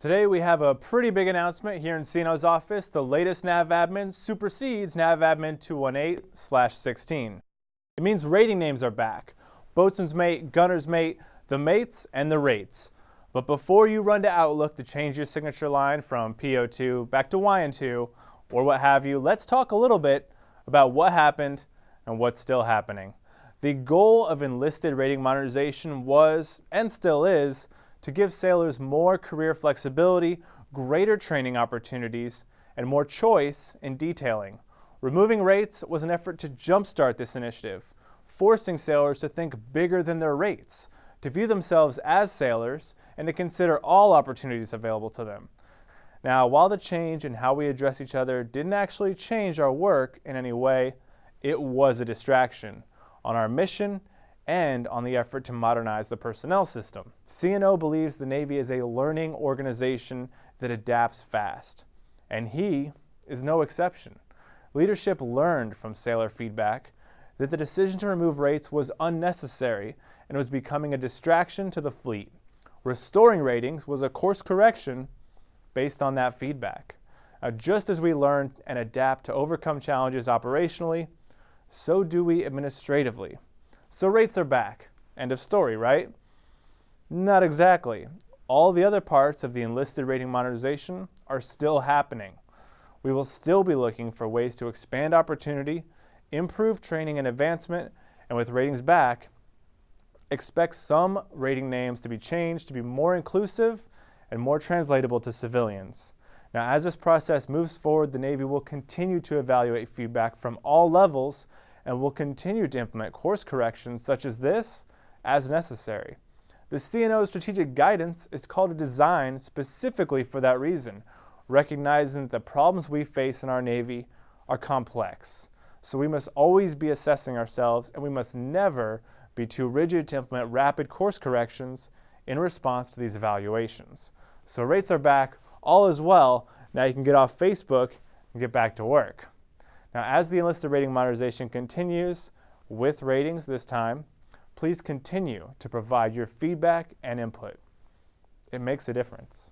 Today we have a pretty big announcement here in CNO's office. The latest NavAdmin supersedes NavAdmin 218-16. It means rating names are back. Boatswain's mate, gunner's mate, the mates, and the rates. But before you run to Outlook to change your signature line from PO2 back to YN2 or what have you, let's talk a little bit about what happened and what's still happening. The goal of enlisted rating modernization was, and still is, to give sailors more career flexibility, greater training opportunities, and more choice in detailing. Removing rates was an effort to jumpstart this initiative, forcing sailors to think bigger than their rates, to view themselves as sailors, and to consider all opportunities available to them. Now, while the change in how we address each other didn't actually change our work in any way, it was a distraction on our mission and on the effort to modernize the personnel system. CNO believes the Navy is a learning organization that adapts fast, and he is no exception. Leadership learned from sailor feedback that the decision to remove rates was unnecessary and was becoming a distraction to the fleet. Restoring ratings was a course correction based on that feedback. Now, just as we learn and adapt to overcome challenges operationally, so do we administratively. So rates are back. End of story, right? Not exactly. All the other parts of the enlisted rating modernization are still happening. We will still be looking for ways to expand opportunity, improve training and advancement, and with ratings back, expect some rating names to be changed to be more inclusive and more translatable to civilians. Now, as this process moves forward, the Navy will continue to evaluate feedback from all levels and will continue to implement course corrections such as this as necessary. The CNO strategic guidance is called a design specifically for that reason, recognizing that the problems we face in our Navy are complex. So we must always be assessing ourselves and we must never be too rigid to implement rapid course corrections in response to these evaluations. So rates are back, all is well, now you can get off Facebook and get back to work. Now, as the enlisted rating modernization continues, with ratings this time, please continue to provide your feedback and input. It makes a difference.